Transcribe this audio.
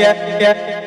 yeah, yeah.